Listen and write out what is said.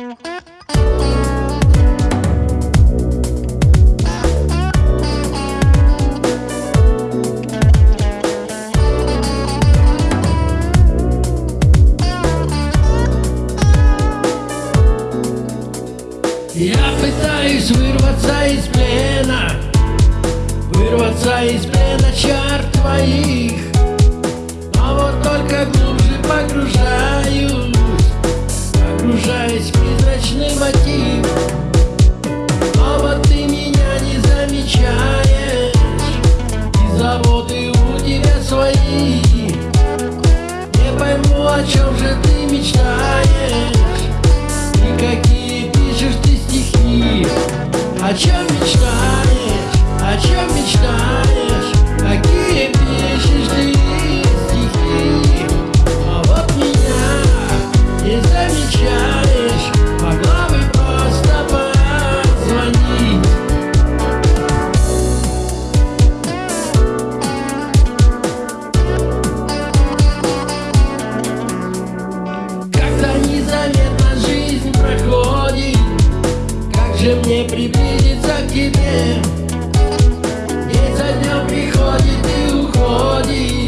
Я пытаюсь вырваться из плена Вырваться из плена чар твоих. Но вот только глубже погружаюсь Погружаюсь призрачный мотив. Но вот ты меня не замечаешь. И заводы у тебя свои. Не пойму, о чем же ты мечтаешь. И какие пишешь ты стихи. О чем приблизиться к тебе. День за днем приходит и уходит